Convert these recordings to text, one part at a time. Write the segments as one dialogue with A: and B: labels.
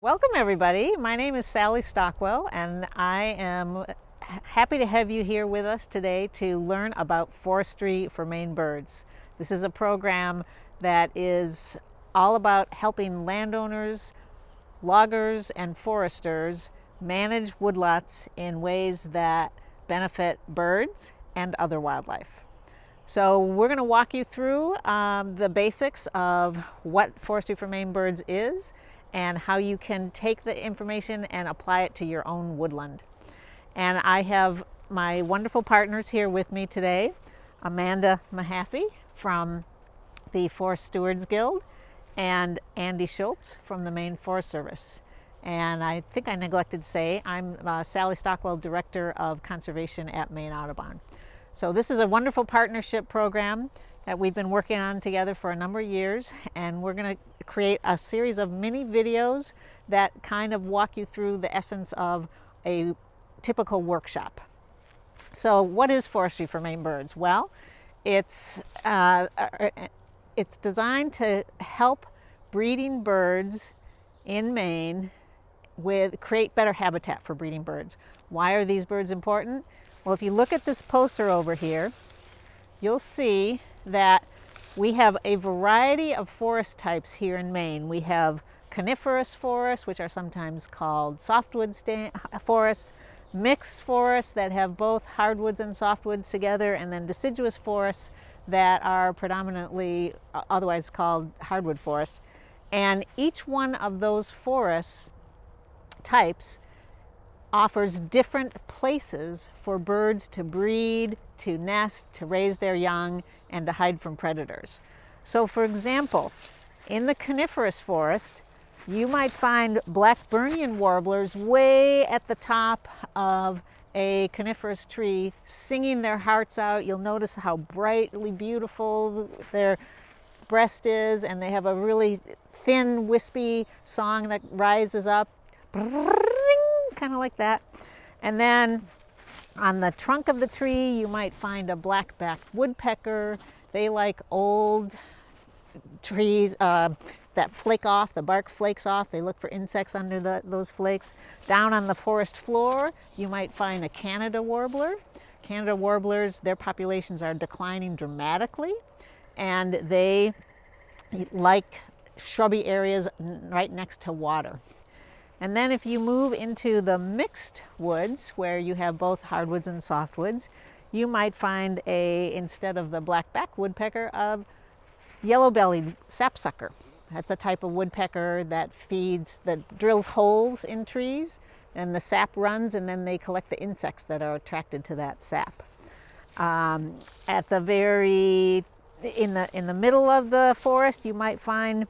A: Welcome everybody. My name is Sally Stockwell and I am happy to have you here with us today to learn about forestry for Maine birds. This is a program that is all about helping landowners, loggers, and foresters manage woodlots in ways that benefit birds and other wildlife. So we're going to walk you through um, the basics of what Forestry for Maine Birds is and how you can take the information and apply it to your own woodland. And I have my wonderful partners here with me today, Amanda Mahaffey from the Forest Stewards Guild and Andy Schultz from the Maine Forest Service. And I think I neglected to say, I'm uh, Sally Stockwell, Director of Conservation at Maine Audubon. So this is a wonderful partnership program that we've been working on together for a number of years and we're going to create a series of mini videos that kind of walk you through the essence of a typical workshop. So what is forestry for Maine birds? Well, it's, uh, uh, it's designed to help breeding birds in Maine with create better habitat for breeding birds. Why are these birds important? Well, if you look at this poster over here, you'll see that we have a variety of forest types here in Maine. We have coniferous forests, which are sometimes called softwood forests, mixed forests that have both hardwoods and softwoods together, and then deciduous forests that are predominantly uh, otherwise called hardwood forests. And each one of those forest types offers different places for birds to breed, to nest, to raise their young, and to hide from predators. So for example, in the coniferous forest, you might find Blackburnian warblers way at the top of a coniferous tree singing their hearts out. You'll notice how brightly beautiful their breast is and they have a really thin wispy song that rises up kind of like that. And then on the trunk of the tree, you might find a black-backed woodpecker. They like old trees uh, that flake off, the bark flakes off. They look for insects under the, those flakes. Down on the forest floor, you might find a Canada warbler. Canada warblers, their populations are declining dramatically and they like shrubby areas right next to water. And then if you move into the mixed woods, where you have both hardwoods and softwoods, you might find a, instead of the black-backed woodpecker, a yellow-bellied sapsucker. That's a type of woodpecker that feeds, that drills holes in trees, and the sap runs, and then they collect the insects that are attracted to that sap. Um, at the very, in the, in the middle of the forest, you might find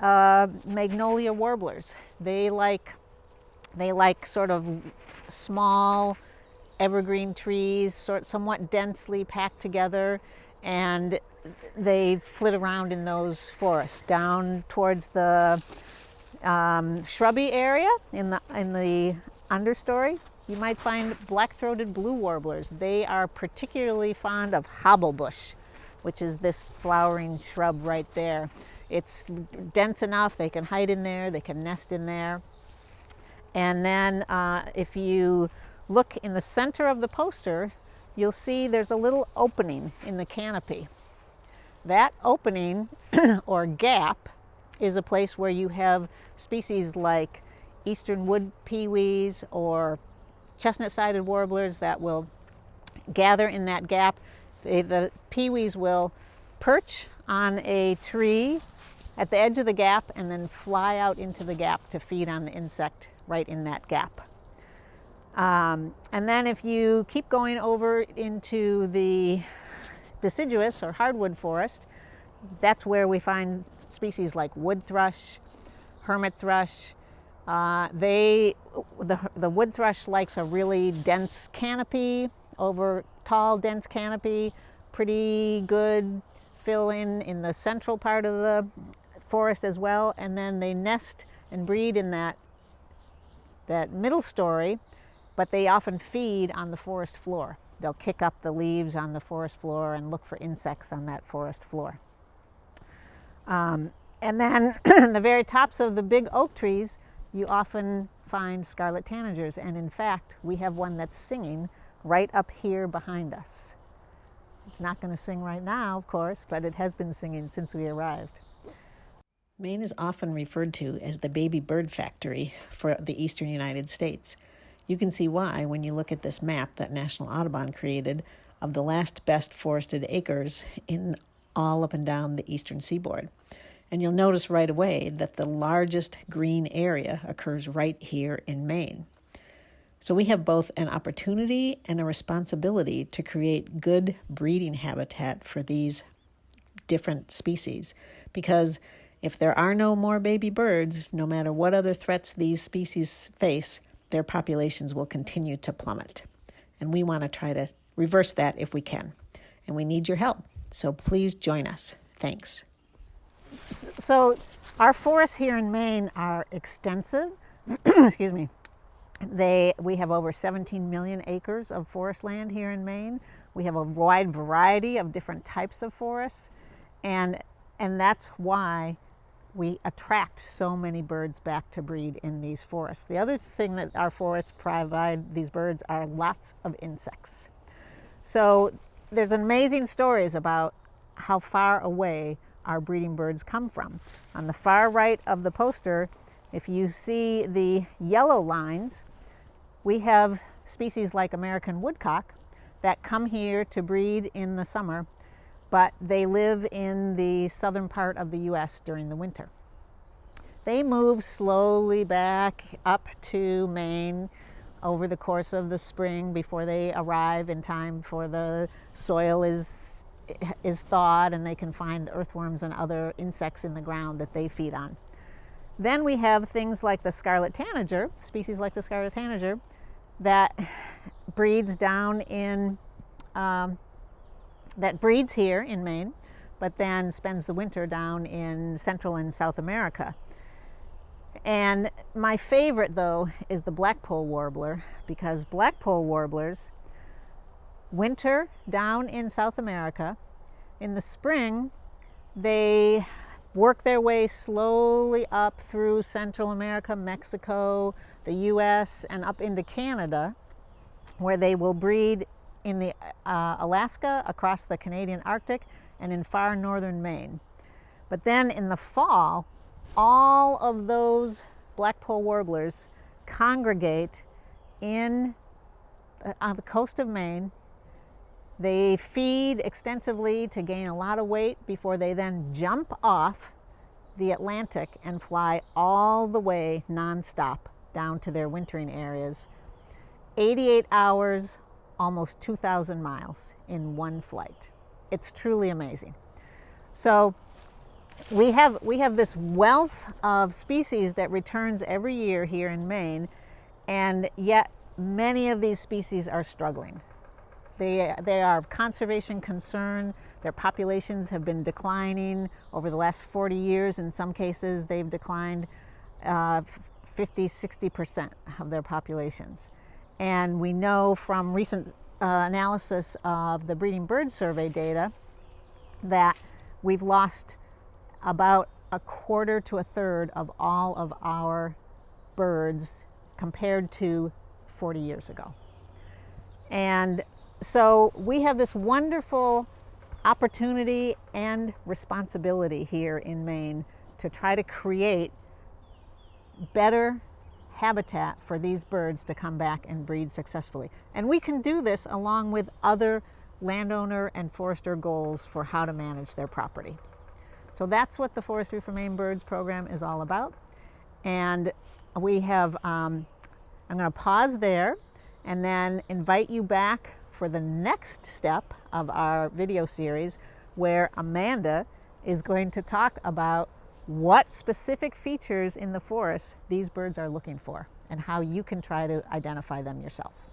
A: uh, magnolia warblers. They like, they like sort of small evergreen trees, sort somewhat densely packed together, and they flit around in those forests down towards the um, shrubby area in the in the understory. You might find black-throated blue warblers. They are particularly fond of hobblebush, which is this flowering shrub right there. It's dense enough, they can hide in there, they can nest in there. And then uh, if you look in the center of the poster, you'll see there's a little opening in the canopy. That opening or gap is a place where you have species like eastern wood pewees or chestnut-sided warblers that will gather in that gap. The, the pewees will perch on a tree at the edge of the gap and then fly out into the gap to feed on the insect right in that gap. Um, and then if you keep going over into the deciduous or hardwood forest, that's where we find species like wood thrush, hermit thrush. Uh, they, the, the wood thrush likes a really dense canopy over tall, dense canopy, pretty good fill in in the central part of the forest as well, and then they nest and breed in that, that middle story, but they often feed on the forest floor. They'll kick up the leaves on the forest floor and look for insects on that forest floor. Um, and then the very tops of the big oak trees, you often find scarlet tanagers. And in fact, we have one that's singing right up here behind us. It's not going to sing right now, of course, but it has been singing since we arrived. Maine is often referred to as the baby bird factory for the eastern United States. You can see why when you look at this map that National Audubon created of the last best forested acres in all up and down the eastern seaboard. And you'll notice right away that the largest green area occurs right here in Maine. So we have both an opportunity and a responsibility to create good breeding habitat for these different species because if there are no more baby birds, no matter what other threats these species face, their populations will continue to plummet. And we want to try to reverse that if we can. And we need your help. So please join us. Thanks. So, our forests here in Maine are extensive. Excuse me. They, we have over 17 million acres of forest land here in Maine. We have a wide variety of different types of forests, and, and that's why we attract so many birds back to breed in these forests. The other thing that our forests provide these birds are lots of insects. So there's amazing stories about how far away our breeding birds come from. On the far right of the poster, if you see the yellow lines, we have species like American woodcock that come here to breed in the summer but they live in the southern part of the U.S. during the winter. They move slowly back up to Maine over the course of the spring before they arrive in time for the soil is, is thawed and they can find earthworms and other insects in the ground that they feed on. Then we have things like the scarlet tanager, species like the scarlet tanager, that breeds down in um, that breeds here in Maine, but then spends the winter down in Central and South America. And my favorite, though, is the blackpoll warbler because blackpoll warblers winter down in South America. In the spring, they work their way slowly up through Central America, Mexico, the US, and up into Canada, where they will breed in the uh, Alaska, across the Canadian Arctic, and in far northern Maine. But then in the fall, all of those blackpoll warblers congregate in uh, on the coast of Maine. They feed extensively to gain a lot of weight before they then jump off the Atlantic and fly all the way nonstop down to their wintering areas. 88 hours almost 2,000 miles in one flight. It's truly amazing. So we have, we have this wealth of species that returns every year here in Maine, and yet many of these species are struggling. They, they are of conservation concern. Their populations have been declining over the last 40 years. In some cases, they've declined uh, 50, 60% of their populations. And we know from recent uh, analysis of the breeding bird survey data that we've lost about a quarter to a third of all of our birds compared to 40 years ago. And so we have this wonderful opportunity and responsibility here in Maine to try to create better habitat for these birds to come back and breed successfully. And we can do this along with other landowner and forester goals for how to manage their property. So that's what the Forestry for Maine Birds program is all about. And we have, um, I'm going to pause there and then invite you back for the next step of our video series where Amanda is going to talk about what specific features in the forest these birds are looking for and how you can try to identify them yourself.